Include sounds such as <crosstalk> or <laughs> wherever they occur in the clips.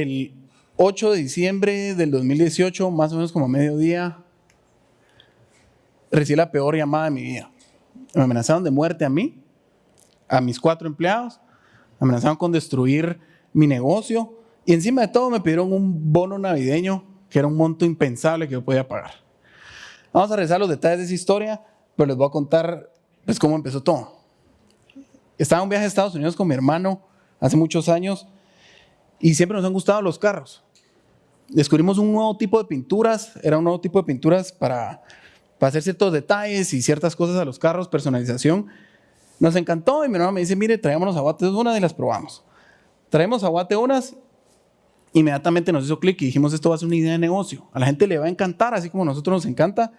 El 8 de diciembre del 2018, más o menos como a mediodía, recibí la peor llamada de mi vida. Me amenazaron de muerte a mí, a mis cuatro empleados, me amenazaron con destruir mi negocio y encima de todo me pidieron un bono navideño que era un monto impensable que yo podía pagar. Vamos a revisar los detalles de esa historia, pero les voy a contar pues, cómo empezó todo. Estaba en un viaje a Estados Unidos con mi hermano hace muchos años y siempre nos han gustado los carros descubrimos un nuevo tipo de pinturas, era un nuevo tipo de pinturas para, hacer ciertos detalles y ciertas cosas a los carros, personalización. Nos encantó y mi hermano me dice, mire, traémonos aguate unas y las probamos. Traemos aguate unas, inmediatamente nos hizo clic y dijimos, esto va a ser una idea de negocio. A la gente le va a encantar, así como a nosotros nos encanta,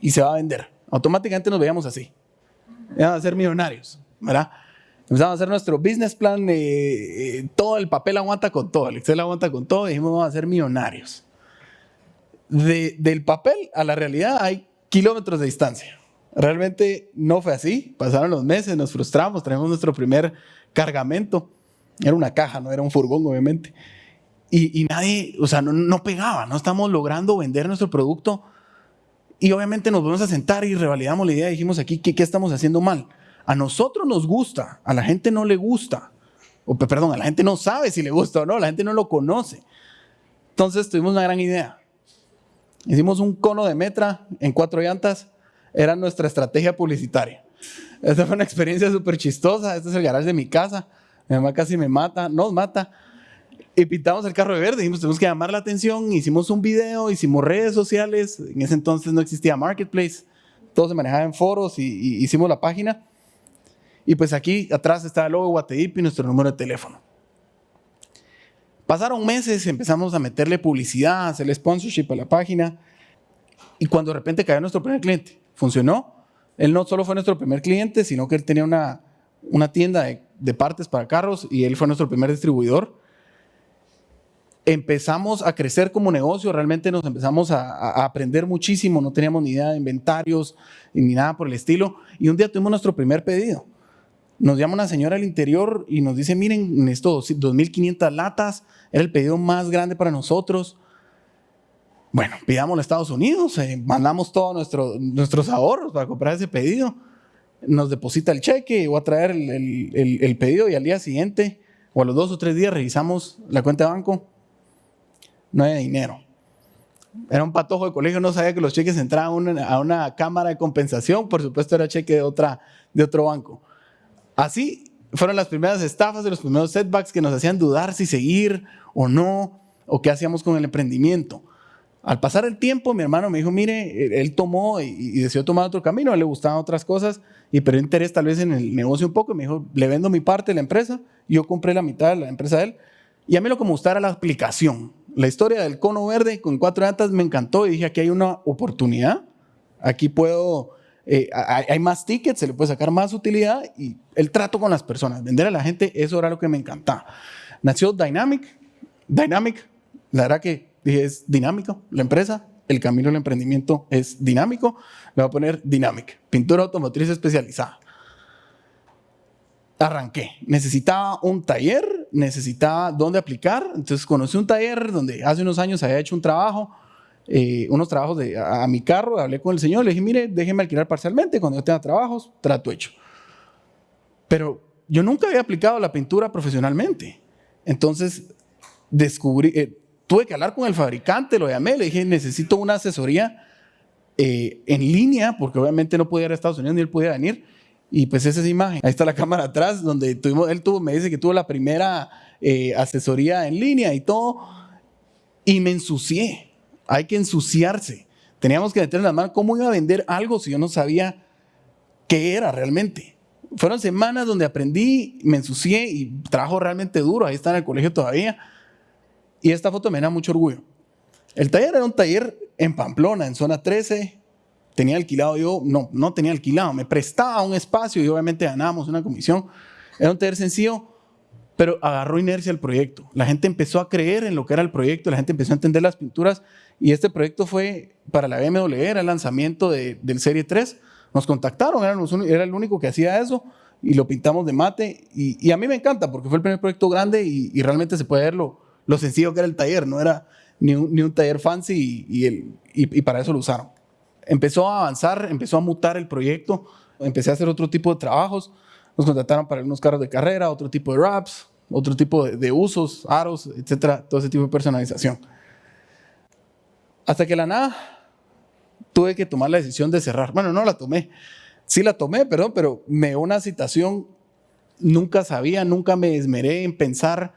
y se va a vender. Automáticamente nos veíamos así. Ya a ser millonarios, ¿verdad? Empezamos a hacer nuestro business plan, eh, todo el papel aguanta con todo, el Excel aguanta con todo, y dijimos vamos a ser millonarios. del papel a la realidad hay kilómetros de distancia. Realmente no fue así, pasaron los meses, nos frustramos, traemos nuestro primer cargamento, era una caja, no era un furgón obviamente, y, nadie, o sea, no, pegaba, no estamos logrando vender nuestro producto, y obviamente nos volvemos a sentar y revalidamos la idea, dijimos aquí, ¿qué, qué estamos haciendo mal? A nosotros nos gusta, a la gente no le gusta. O perdón, a la gente no sabe si le gusta o no, la gente no lo conoce. Entonces tuvimos una gran idea. Hicimos un cono de metra en cuatro llantas, era nuestra estrategia publicitaria. Esta fue una experiencia súper chistosa. Este es el garage de mi casa. Mi mamá casi me mata, nos mata. Y pintamos el carro de verde. Dijimos, tenemos que llamar la atención. Hicimos un video, hicimos redes sociales. En ese entonces no existía Marketplace. Todo se manejaba en foros y hicimos la página. Y pues aquí atrás está el logo Guateip y nuestro número de teléfono. Pasaron meses, empezamos a meterle publicidad, a hacerle sponsorship a la página. Y cuando de repente cayó nuestro primer cliente, funcionó. Él no solo fue nuestro primer cliente, sino que él tenía una, una tienda de, partes para carros y él fue nuestro primer distribuidor. Empezamos a crecer como negocio, realmente nos empezamos a, a, aprender muchísimo, no teníamos ni idea de inventarios ni nada por el estilo. Y un día tuvimos nuestro primer pedido. Nos llama una señora al interior y nos dice, miren, estos 2.500 latas, era el pedido más grande para nosotros. Bueno, pidamos a Estados Unidos, eh, mandamos todos nuestro, nuestros ahorros para comprar ese pedido. Nos deposita el cheque, voy a traer el, el, pedido y al día siguiente o a los dos o tres días revisamos la cuenta de banco. No hay dinero. Era un patojo de colegio, no sabía que los cheques entraban a una, a una cámara de compensación, por supuesto era cheque de, otra, de otro banco. Así fueron las primeras estafas de los primeros setbacks que nos hacían dudar si seguir o no, o qué hacíamos con el emprendimiento. Al pasar el tiempo, mi hermano me dijo, mire, él tomó y, decidió tomar otro camino, le gustaban otras cosas y perdió interés tal vez en el negocio un poco. Y me dijo, le vendo mi parte de la empresa, yo compré la mitad de la empresa de él. Y a mí lo que me gustaba era la aplicación. La historia del cono verde con cuatro llantas me encantó y dije, aquí hay una oportunidad, aquí puedo eh, hay, más tickets, se le puede sacar más utilidad y el trato con las personas, vender a la gente, eso era lo que me encantaba. Nació Dynamic, Dynamic, la verdad que es dinámico la empresa, el camino del emprendimiento es dinámico, le voy a poner Dynamic, pintura automotriz especializada. Arranqué, necesitaba un taller, necesitaba dónde aplicar, entonces conocí un taller donde hace unos años había hecho un trabajo, eh, unos trabajos a, mi carro, hablé con el señor, le dije, mire, déjeme alquilar parcialmente, cuando yo tenga trabajos, trato hecho. Pero yo nunca había aplicado la pintura profesionalmente. Entonces, descubrí, eh, tuve que hablar con el fabricante, lo llamé, le dije, necesito una asesoría eh, en línea, porque obviamente no podía ir a Estados Unidos ni él podía venir. Y pues esa es imagen. Ahí está la <laughs> cámara atrás, donde tuvimos, él tuvo, me dice que tuvo la primera asesoría en línea y todo. Y me ensucié hay que ensuciarse. Teníamos que meter en la mano cómo iba a vender algo si yo no sabía qué era realmente. Fueron semanas donde aprendí, me ensucié y trabajo realmente duro. Ahí está en el colegio todavía. Y esta foto me da mucho orgullo. El taller era un taller en Pamplona, en zona 13. Tenía alquilado yo, no, no tenía alquilado, me prestaba un espacio y obviamente ganábamos una comisión. Era un taller sencillo, pero agarró inercia el proyecto. La gente empezó a creer en lo que era el proyecto, la gente empezó a entender las pinturas y este proyecto fue para la BMW, era el lanzamiento de, del Serie 3. Nos contactaron, era el único que hacía eso y lo pintamos de mate. Y, a mí me encanta porque fue el primer proyecto grande y, realmente se puede ver lo, lo sencillo que era el taller, no era ni un, taller fancy y, el, y, para eso lo usaron. Empezó a avanzar, empezó a mutar el proyecto, empecé a hacer otro tipo de trabajos, nos contrataron para unos carros de carrera, otro tipo de wraps, otro tipo de, de usos, aros, etcétera, todo ese tipo de personalización. Hasta que la nada tuve que tomar la decisión de cerrar. Bueno, no la tomé, sí la tomé, perdón, pero me dio una situación, nunca sabía, nunca me esmeré en pensar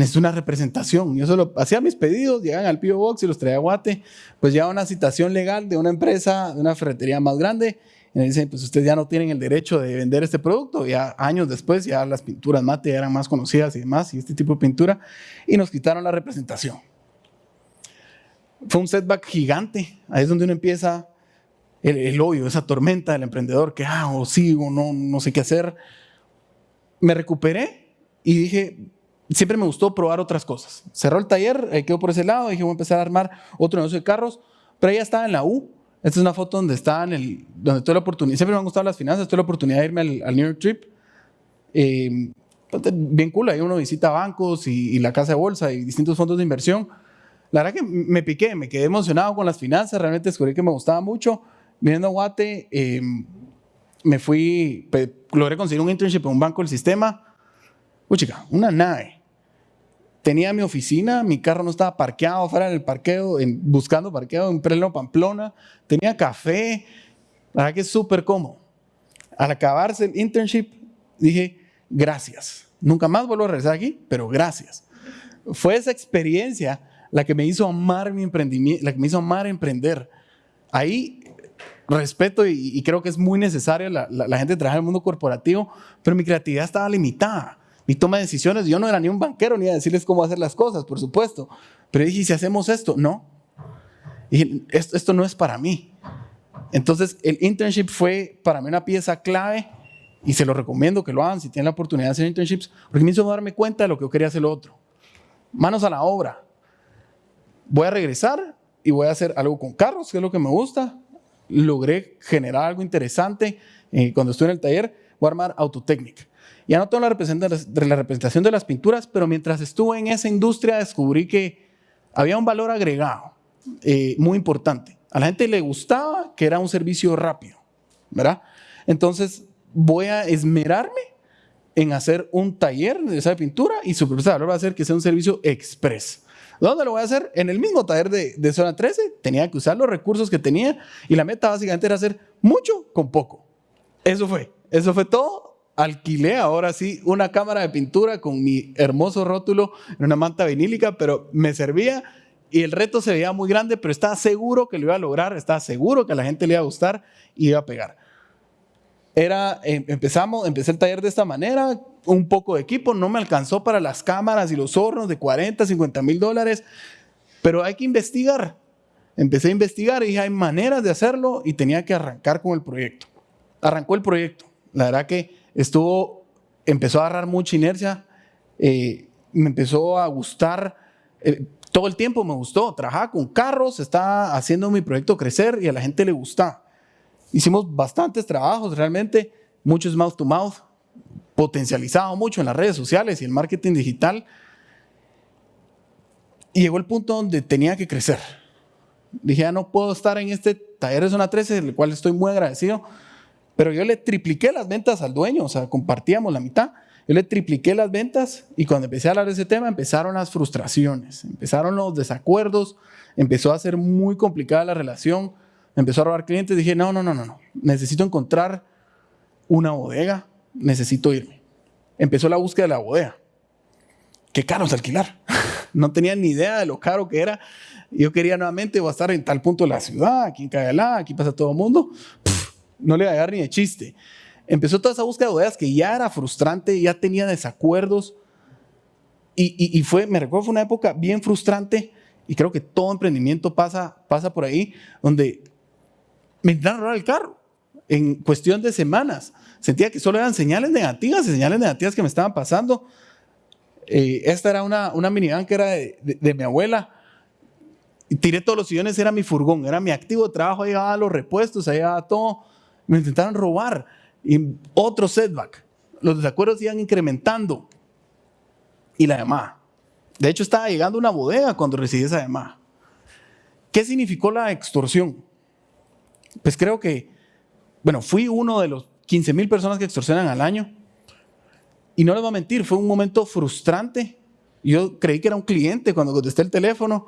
necesito una representación. Yo solo hacía mis pedidos, llegaban al P.O. Box y los traía a Guate, pues ya una citación legal de una empresa, de una ferretería más grande, y me dicen, pues ustedes ya no tienen el derecho de vender este producto. Ya años después, ya las pinturas mate eran más conocidas y demás, y este tipo de pintura, y nos quitaron la representación. Fue un setback gigante. Ahí es donde uno empieza el, el esa tormenta del emprendedor que hago, sigo, no, no sé qué hacer. Me recuperé y dije, siempre me gustó probar otras cosas. Cerró el taller, eh, quedó por ese lado, dije voy a empezar a armar otro negocio de carros, pero ella estaba en la U. Esta es una foto donde estaba en el, donde tuve la oportunidad, siempre me han gustado las finanzas, tuve la oportunidad de irme al, New York Trip. Eh, bien cool, ahí uno visita bancos y, la casa de bolsa y distintos fondos de inversión. La verdad que me piqué, me quedé emocionado con las finanzas, realmente descubrí que me gustaba mucho. Viniendo a Guate, eh, me fui, logré conseguir un internship en un banco del sistema. Uy, chica, una nave tenía mi oficina, mi carro no estaba parqueado fuera del parqueo, en, buscando parqueo en pleno Pamplona, tenía café, la verdad que es súper cómodo. Al acabarse el internship, dije, gracias. Nunca más vuelvo a regresar aquí, pero gracias. Fue esa experiencia la que me hizo amar mi emprendimiento, la que me hizo amar emprender. Ahí respeto y, creo que es muy necesaria la, la gente que trabaja en el mundo corporativo, pero mi creatividad estaba limitada mi toma de decisiones, yo no era ni un banquero ni a decirles cómo hacer las cosas, por supuesto. Pero dije, si hacemos esto? No. Y esto, esto no es para mí. Entonces, el internship fue para mí una pieza clave y se lo recomiendo que lo hagan si tienen la oportunidad de hacer internships, porque me hizo darme cuenta de lo que yo quería hacer lo otro. Manos a la obra. Voy a regresar y voy a hacer algo con carros, que es lo que me gusta. Logré generar algo interesante. Eh, cuando estuve en el taller, voy a armar Autotechnic. Ya no tengo la representación de las pinturas, pero mientras estuve en esa industria descubrí que había un valor agregado eh, muy importante. A la gente le gustaba que era un servicio rápido, ¿verdad? Entonces voy a esmerarme en hacer un taller de esa pintura y su propuesta valor va a ser que sea un servicio express. ¿Dónde lo voy a hacer? En el mismo taller de, de, zona 13. Tenía que usar los recursos que tenía y la meta básicamente era hacer mucho con poco. Eso fue. Eso fue todo alquilé ahora sí una cámara de pintura con mi hermoso rótulo en una manta vinílica, pero me servía y el reto se veía muy grande, pero estaba seguro que lo iba a lograr, estaba seguro que a la gente le iba a gustar y iba a pegar. Era, em, empezamos, empecé el taller de esta manera, un poco de equipo, no me alcanzó para las cámaras y los hornos de 40, 50 mil dólares, pero hay que investigar. Empecé a investigar y dije, hay maneras de hacerlo y tenía que arrancar con el proyecto. Arrancó el proyecto. La verdad que estuvo, empezó a agarrar mucha inercia, eh, me empezó a gustar, eh, todo el tiempo me gustó, trabajaba con carros, estaba haciendo mi proyecto crecer y a la gente le gusta. Hicimos bastantes trabajos realmente, muchos mouth to mouth, potencializado mucho en las redes sociales y el marketing digital. Y llegó el punto donde tenía que crecer. Dije, ya no puedo estar en este taller de zona 13, del cual estoy muy agradecido, pero yo le tripliqué las ventas al dueño, o sea, compartíamos la mitad. Yo le tripliqué las ventas y cuando empecé a hablar de ese tema empezaron las frustraciones, empezaron los desacuerdos, empezó a ser muy complicada la relación, empezó a robar clientes. Dije, no, no, no, no, no, necesito encontrar una bodega, necesito irme. Empezó la búsqueda de la bodega. Qué caro es alquilar. <laughs> no tenía ni idea de lo caro que era. Yo quería nuevamente, estar en tal punto de la ciudad, aquí en Cayalá, aquí pasa todo el mundo no le iba a dar ni de chiste. Empezó toda esa búsqueda de bodegas que ya era frustrante, ya tenía desacuerdos. Y, fue, me recuerdo, fue una época bien frustrante y creo que todo emprendimiento pasa, pasa por ahí, donde me intentaron robar el carro en cuestión de semanas. Sentía que solo eran señales negativas y señales negativas que me estaban pasando. Eh, esta era una, una minivan que era de, de mi abuela tiré todos los sillones, era mi furgón, era mi activo de trabajo, ahí llevaba los repuestos, ahí llevaba todo. Me intentaron robar. Otro setback. Los desacuerdos iban incrementando. Y la llamada. De hecho, estaba llegando una bodega cuando recibí esa llamada. ¿Qué significó la extorsión? Pues creo que, bueno, fui uno de los 15 mil personas que extorsionan al año. Y no les voy a mentir, fue un momento frustrante. Yo creí que era un cliente cuando contesté el teléfono.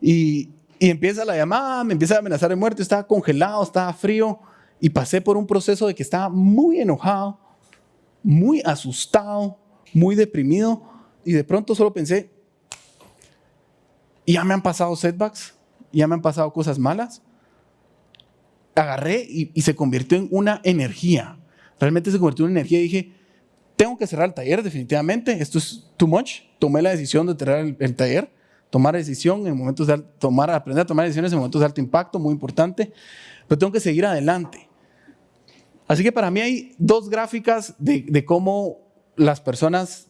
Y, y empieza la llamada, me empieza a amenazar de muerte, estaba congelado, estaba frío. Y pasé por un proceso de que estaba muy enojado, muy asustado, muy deprimido. Y de pronto solo pensé, ya me han pasado setbacks, ya me han pasado cosas malas. Agarré y, se convirtió en una energía. Realmente se convirtió en una energía y dije, tengo que cerrar el taller definitivamente, esto es too much. Tomé la decisión de cerrar el, taller, tomar decisión en momentos de tomar, aprender a tomar decisiones en momentos de alto impacto, muy importante, pero tengo que seguir adelante. Así que para mí hay dos gráficas de, de cómo las personas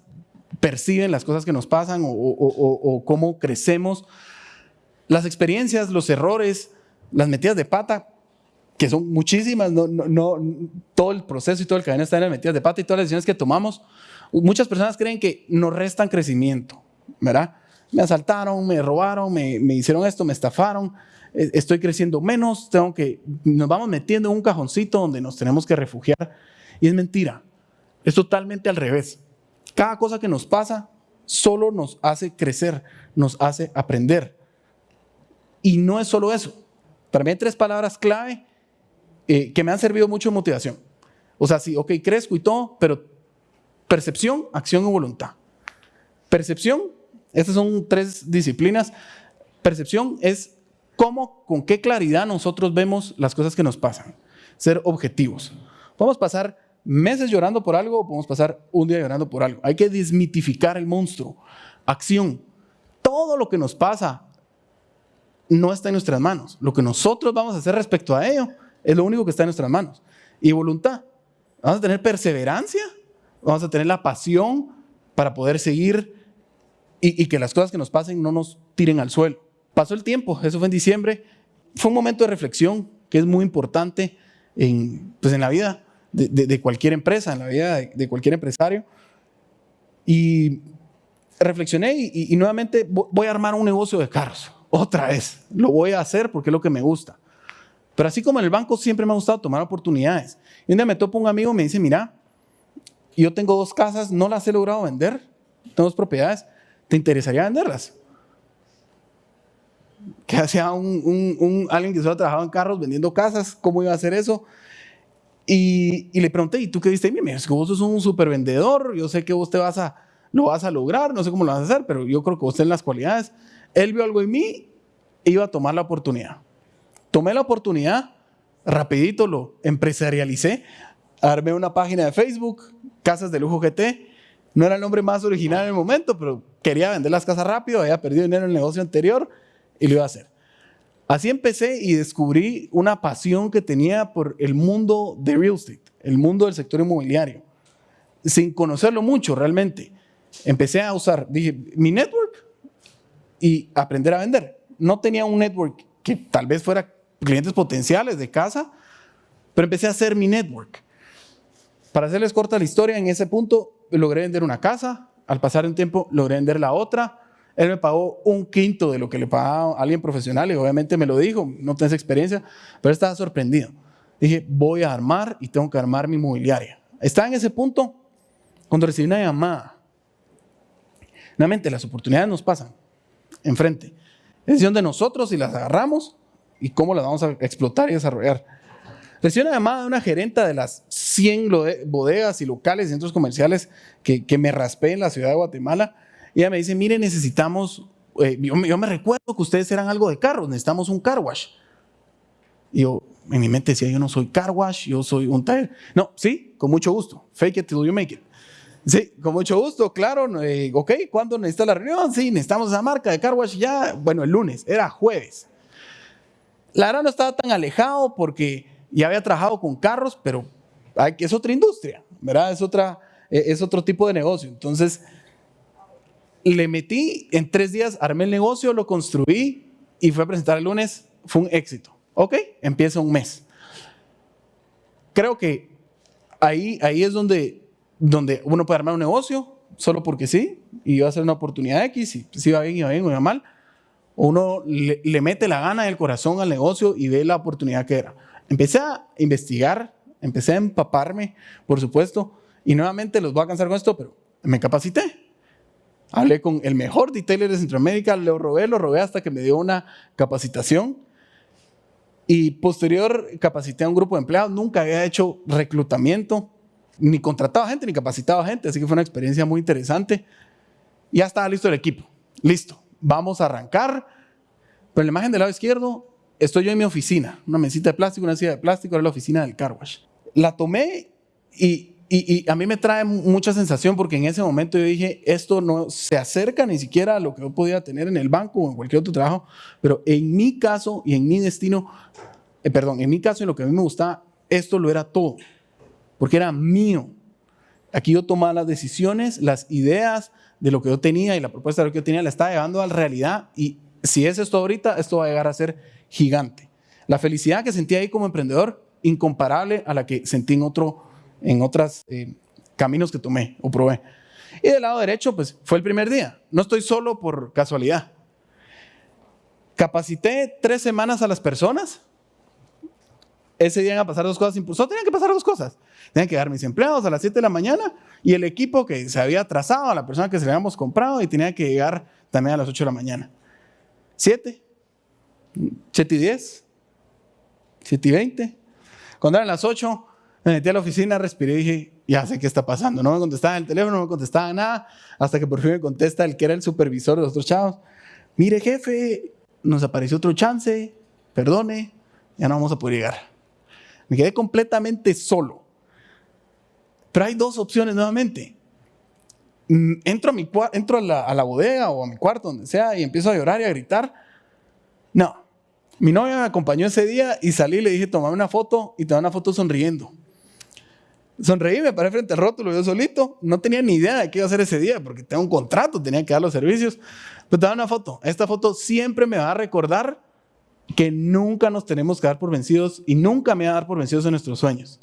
perciben las cosas que nos pasan o, cómo crecemos. Las experiencias, los errores, las metidas de pata, que son muchísimas, no, no, todo el proceso y todo el camino está en las metidas de pata y todas las decisiones que tomamos. Muchas personas creen que nos restan crecimiento, ¿verdad? Me asaltaron, me robaron, me, me hicieron esto, me estafaron, e, estoy creciendo menos, tengo que, nos vamos metiendo en un cajoncito donde nos tenemos que refugiar. Y es mentira, es totalmente al revés. Cada cosa que nos pasa solo nos hace crecer, nos hace aprender. Y no es solo eso. Hay tres palabras clave eh, que me han servido mucho en motivación. O sea, sí, ok, crezco y todo, pero percepción, acción y voluntad. Percepción, estas son tres disciplinas. Percepción es cómo, con qué claridad nosotros vemos las cosas que nos pasan. Ser objetivos. Podemos pasar meses llorando por algo o podemos pasar un día llorando por algo. Hay que desmitificar el monstruo. Acción. Todo lo que nos pasa no está en nuestras manos. Lo que nosotros vamos a hacer respecto a ello es lo único que está en nuestras manos. Y voluntad. Vamos a tener perseverancia, vamos a tener la pasión para poder seguir y, que las cosas que nos pasen no nos tiren al suelo. Pasó el tiempo, eso fue en diciembre. Fue un momento de reflexión que es muy importante en, pues en la vida de, cualquier empresa, en la vida de, cualquier empresario. Y reflexioné y, nuevamente voy a armar un negocio de carros. Otra vez. Lo voy a hacer porque es lo que me gusta. Pero así como en el banco siempre me ha gustado tomar oportunidades. Y un día me topo un amigo y me dice, mira, yo tengo dos casas, no las he logrado vender, tengo dos propiedades, ¿te interesaría venderlas? Que <laughs> hacía un, un, alguien que solo trabajaba en carros vendiendo casas, ¿cómo iba a hacer eso? Y, le pregunté, ¿y tú qué diste? Mira, es que vos sos un super vendedor, yo sé que vos te vas a, lo vas a lograr, no sé cómo lo vas a hacer, pero yo creo que vos tenés las cualidades. Él vio algo en mí iba a tomar la oportunidad. Tomé la oportunidad, rapidito lo empresarialicé, armé una página de Facebook, Casas de Lujo GT, no era el nombre más original en el momento, pero quería vender las casas rápido, había perdido dinero en el negocio anterior y lo iba a hacer. Así empecé y descubrí una pasión que tenía por el mundo de real estate, el mundo del sector inmobiliario, sin conocerlo mucho realmente. Empecé a usar, dije, mi network y aprender a vender. No tenía un network que tal vez fuera clientes potenciales de casa, pero empecé a hacer mi network. Para hacerles corta la historia, en ese punto logré vender una casa, al pasar un tiempo logré vender la otra, él me pagó un quinto de lo que le pagaba alguien profesional y obviamente me lo dijo, no tenés experiencia, pero estaba sorprendido. Dije, voy a armar y tengo que armar mi inmobiliaria. Estaba en ese punto cuando recibí una llamada. Nuevamente, las oportunidades nos pasan enfrente. Es decisión de nosotros si las agarramos y cómo las vamos a explotar y desarrollar. Recibí una llamada de una gerenta de las 100 bodegas y locales centros comerciales que, que me raspé en la ciudad de Guatemala y ella me dice, mire, necesitamos, eh, yo, me recuerdo que ustedes eran algo de carros, necesitamos un car wash. Y yo, en mi mente decía, yo no soy car wash, yo soy un taller. No, sí, con mucho gusto. Fake it till you make it. Sí, con mucho gusto, claro. Eh, ok, ¿cuándo necesita la reunión? Sí, necesitamos esa marca de car wash ya. Bueno, el lunes, era jueves. La verdad no estaba tan alejado porque ya había trabajado con carros, pero es otra industria, ¿verdad? Es, otra, eh, es otro tipo de negocio. Entonces, le metí, en tres días armé el negocio, lo construí y fue a presentar el lunes, fue un éxito. Ok, empieza un mes. Creo que ahí, ahí es donde, donde uno puede armar un negocio, solo porque sí, y iba a ser una oportunidad X, y si iba bien, iba bien, iba mal. Uno le, mete la gana del corazón al negocio y ve la oportunidad que era. Empecé a investigar, empecé a empaparme, por supuesto, y nuevamente los voy a cansar con esto, pero me capacité. Hablé con el mejor detailer de Centroamérica, lo robé, lo robé hasta que me dio una capacitación. Y posterior capacité a un grupo de empleados. Nunca había hecho reclutamiento, ni contratado gente, ni capacitado gente. Así que fue una experiencia muy interesante. Ya estaba listo el equipo. Listo. Vamos a arrancar. Pero la imagen del lado izquierdo estoy yo en mi oficina. Una mesita de plástico, una silla de plástico. Era la oficina del car wash. La tomé y y, a mí me trae mucha sensación porque en ese momento yo dije, esto no se acerca ni siquiera a lo que yo podía tener en el banco o en cualquier otro trabajo, pero en mi caso y en mi destino, eh, perdón, en mi caso y lo que a mí me gustaba, esto lo era todo, porque era mío. Aquí yo tomaba las decisiones, las ideas de lo que yo tenía y la propuesta de lo que yo tenía la estaba llevando a la realidad y si es esto ahorita, esto va a llegar a ser gigante. La felicidad que sentí ahí como emprendedor, incomparable a la que sentí en otro en otros eh, caminos que tomé o probé. Y del lado derecho, pues fue el primer día. No estoy solo por casualidad. Capacité tres semanas a las personas. Ese día iban a pasar dos cosas Solo tenían que pasar dos cosas. Tenían que dar mis empleados a las 7 de la mañana y el equipo que se había trazado a la persona que se le habíamos comprado y tenía que llegar también a las 8 de la mañana. 7, 7 y 10, 7 y 20. Cuando eran las 8, me metí a la oficina, respiré y dije, ya sé qué está pasando. No me contestaba el teléfono, no me contestaba nada, hasta que por fin me contesta el que era el supervisor de los otros chavos. Mire, jefe, nos apareció otro chance, perdone, ya no vamos a poder llegar. Me quedé completamente solo. Pero hay dos opciones nuevamente. Mm, entro, a, mi, entro a, la, bodega o a mi cuarto, donde sea, y empiezo a llorar y a gritar. No, mi novia me acompañó ese día y salí le dije, toma una foto y te una foto sonriendo. Sonreí, me paré frente al rótulo, yo solito. No tenía ni idea de qué iba a hacer ese día, porque tengo un contrato, tenía que dar los servicios. Pero da una foto. Esta foto siempre me va a recordar que nunca nos tenemos que dar por vencidos y nunca me va a dar por vencidos en nuestros sueños.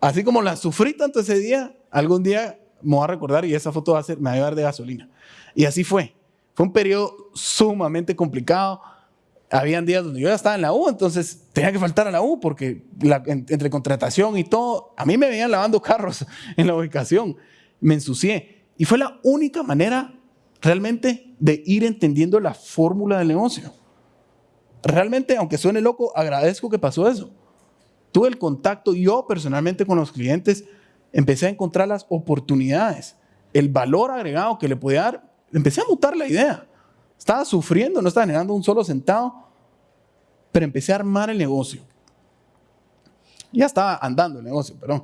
Así como la sufrí tanto ese día, algún día me va a recordar y esa foto va me va a llevar de gasolina. Y así fue. Fue un periodo sumamente complicado habían días donde yo ya estaba en la U, entonces tenía que faltar a la U porque entre contratación y todo, a mí me venían lavando carros <laughs> en la ubicación, me ensucié. Y fue la única manera realmente de ir entendiendo la fórmula del negocio. Realmente, aunque suene loco, agradezco que pasó eso. Tuve el contacto yo personalmente con los clientes, empecé a encontrar las oportunidades, el valor agregado que le podía dar, empecé a mutar la idea. Estaba sufriendo, no estaba generando un solo centavo, pero empecé a armar el negocio. Ya estaba andando el negocio, perdón.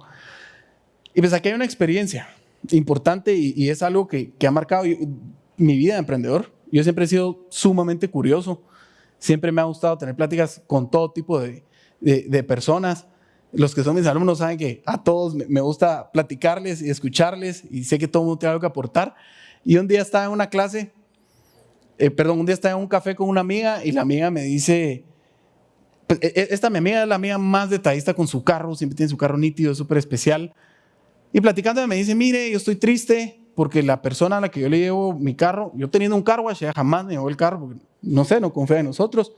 Y pues aquí hay una experiencia importante y, es algo que, ha marcado mi vida de emprendedor. Yo siempre he sido sumamente curioso. Siempre me ha gustado tener pláticas con todo tipo de, personas. Los que son mis alumnos saben que a todos me, gusta platicarles y escucharles y sé que todo el mundo tiene algo que aportar. Y un día estaba en una clase eh, perdón, un día estaba en un café con una amiga y la amiga me dice, pues, e, e, esta mi amiga es la amiga más detallista con su carro, siempre tiene su carro nítido, súper especial. Y platicando me dice, mire, yo estoy triste porque la persona a la que yo le llevo mi carro, yo teniendo un carro, ella jamás me llevó el carro, porque no sé, no confía en nosotros,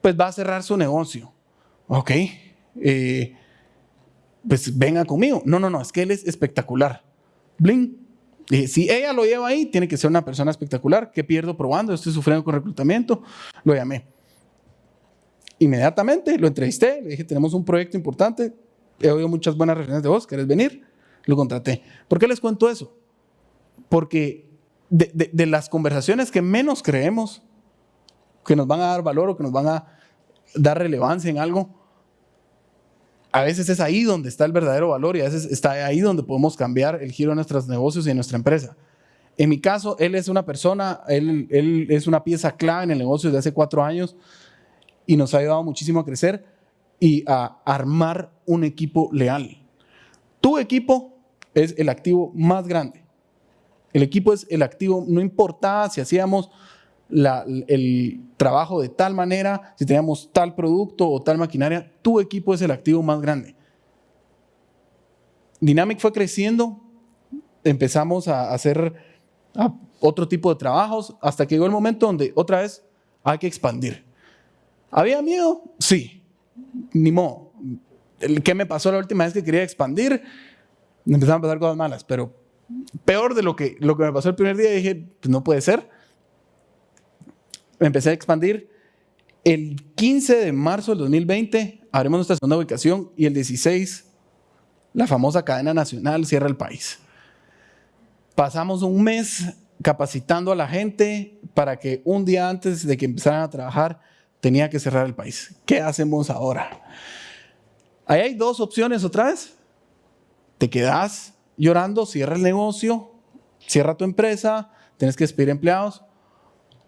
pues va a cerrar su negocio. Ok, eh, pues venga conmigo. No, no, no, es que él es espectacular. Bling, si ella lo lleva ahí, tiene que ser una persona espectacular. ¿Qué pierdo probando? Estoy sufriendo con reclutamiento. Lo llamé. Inmediatamente lo entrevisté, le dije, tenemos un proyecto importante, he oído muchas buenas referencias de vos, ¿querés venir? Lo contraté. ¿Por qué les cuento eso? Porque de las conversaciones que menos creemos que nos van a dar valor o que nos van a dar relevancia en algo, a veces es ahí donde está el verdadero valor y a veces está ahí donde podemos cambiar el giro de nuestros negocios y de nuestra empresa. En mi caso, él es una persona, él, él es una pieza clave en el negocio desde hace cuatro años y nos ha ayudado muchísimo a crecer y a armar un equipo leal. Tu equipo es el activo más grande. El equipo es el activo, no importa si hacíamos el trabajo de tal manera, si teníamos tal producto o tal maquinaria, tu equipo es el activo más grande. Dynamic fue creciendo, empezamos a hacer otro tipo de trabajos, hasta que llegó el momento donde otra vez hay que expandir. ¿Había miedo? Sí. Ni modo. ¿Qué me pasó la última vez que quería expandir? Empezaron a pasar cosas malas, pero peor de lo que, lo que me pasó el primer día, dije, pues no puede ser. Empecé a expandir. El 15 de marzo del 2020 abrimos nuestra segunda ubicación y el 16 la famosa cadena nacional cierra el país. Pasamos un mes capacitando a la gente para que un día antes de que empezaran a trabajar tenía que cerrar el país. ¿Qué hacemos ahora? Ahí hay dos opciones otra vez. Te quedas llorando, cierra el negocio, cierra tu empresa, tienes que despedir empleados,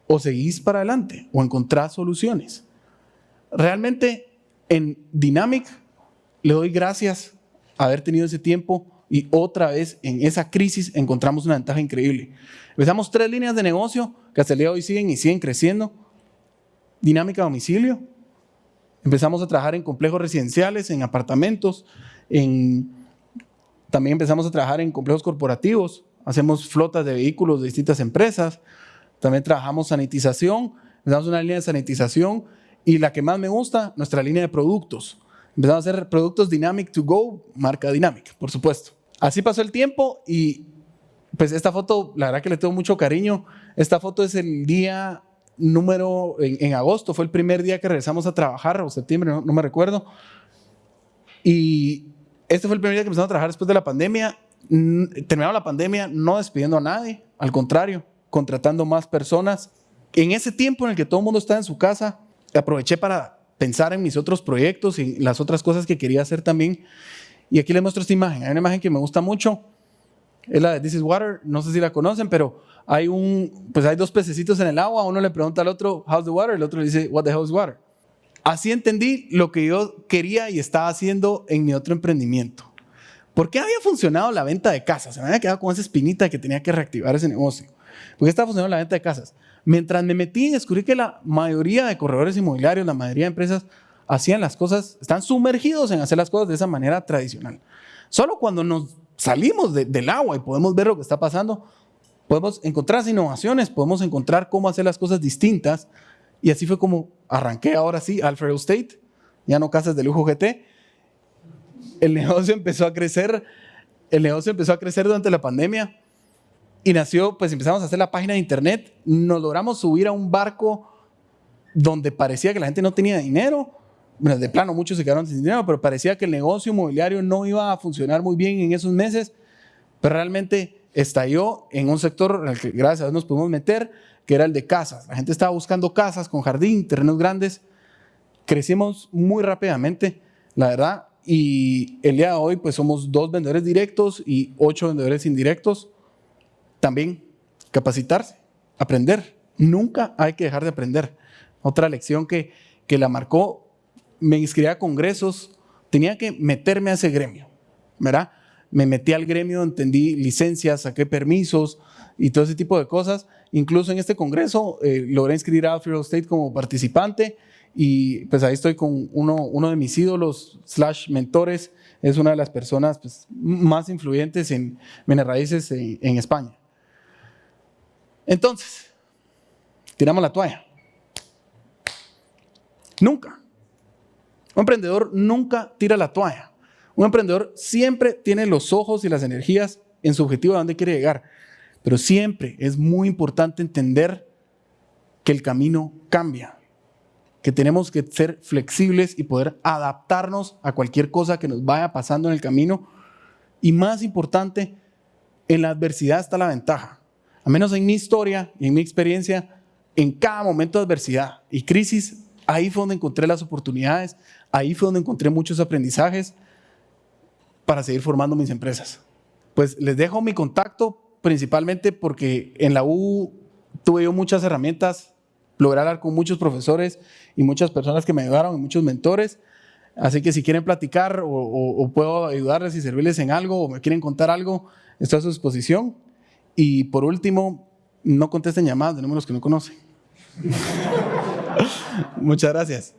o seguís para adelante, o encontrás soluciones. Realmente en Dynamic le doy gracias a haber tenido ese tiempo y otra vez en esa crisis encontramos una ventaja increíble. Empezamos tres líneas de negocio que hasta el día de hoy siguen y siguen creciendo. Dinámica domicilio. Empezamos a trabajar en complejos residenciales, en apartamentos, en también empezamos a trabajar en complejos corporativos, hacemos flotas de vehículos de distintas empresas, también trabajamos sanitización, empezamos una línea de sanitización y la que más me gusta, nuestra línea de productos. Empezamos a hacer productos Dynamic to Go, marca Dynamic, por supuesto. Así pasó el tiempo y pues esta foto, la verdad que le tengo mucho cariño. Esta foto es el día número, en, agosto, fue el primer día que regresamos a trabajar, o septiembre, no, no me recuerdo. Y este fue el primer día que empezamos a trabajar después de la pandemia. Terminamos la pandemia no despidiendo a nadie, al contrario, contratando más personas. En ese tiempo en el que todo el mundo estaba en su casa, aproveché para pensar en mis otros proyectos y las otras cosas que quería hacer también. Y aquí les muestro esta imagen. Hay una imagen que me gusta mucho. Es la de This is Water. No sé si la conocen, pero hay, un, pues hay dos pececitos en el agua. Uno le pregunta al otro, How's the water? El otro le dice, What the hell is water? Así entendí lo que yo quería y estaba haciendo en mi otro emprendimiento. ¿Por qué había funcionado la venta de casas? Se me había quedado con esa espinita que tenía que reactivar ese negocio. ¿Por qué estaba funcionando la venta de casas? Mientras me metí, descubrí que la mayoría de corredores inmobiliarios, la mayoría de empresas, hacían las cosas, están sumergidos en hacer las cosas de esa manera tradicional. Solo cuando nos salimos del agua y podemos ver lo que está pasando, podemos encontrar innovaciones, podemos encontrar cómo hacer las cosas distintas y así fue como arranqué ahora sí Alfredo State, ya no casas de lujo GT. El <laughs> negocio empezó a crecer, el negocio empezó a crecer durante la pandemia y nació, pues empezamos a hacer la página de internet, nos logramos subir a un barco donde parecía que la gente no tenía dinero, bueno, de plano muchos se quedaron sin dinero, pero parecía que el negocio inmobiliario no iba a funcionar muy bien en esos meses, pero realmente estalló en un sector en el que gracias a Dios nos pudimos meter, que era el de casas. La gente estaba buscando casas con jardín, terrenos grandes. Crecimos muy rápidamente, la verdad, y el día de hoy pues somos dos vendedores directos y ocho vendedores indirectos. También capacitarse, aprender. Nunca hay que dejar de aprender. Otra lección que, que la marcó, me inscribí a congresos, tenía que meterme a ese gremio, ¿verdad? Me metí al gremio, entendí licencias, saqué permisos y todo ese tipo de cosas Incluso en este congreso eh, logré inscribir a Alfredo State como participante y pues ahí estoy con uno, uno de mis ídolos slash mentores, es una de las personas pues, más influyentes en bienes raíces en, en España. Entonces, tiramos la toalla. Nunca. Un emprendedor nunca tira la toalla. Un emprendedor siempre tiene los ojos y las energías en su objetivo a dónde quiere llegar. Pero siempre es muy importante entender que el camino cambia, que tenemos que ser flexibles y poder adaptarnos a cualquier cosa que nos vaya pasando en el camino. Y más importante, en la adversidad está la ventaja. A menos en mi historia y en mi experiencia, en cada momento de adversidad y crisis, ahí fue donde encontré las oportunidades, ahí fue donde encontré muchos aprendizajes para seguir formando mis empresas. Pues les dejo mi contacto principalmente porque en la U tuve yo muchas herramientas, logré hablar con muchos profesores y muchas personas que me ayudaron, y muchos mentores. Así que si quieren platicar o, puedo ayudarles y servirles en algo o me quieren contar algo, estoy a su disposición. Y por último, no contesten llamadas de números que no conocen. <laughs> Muchas gracias.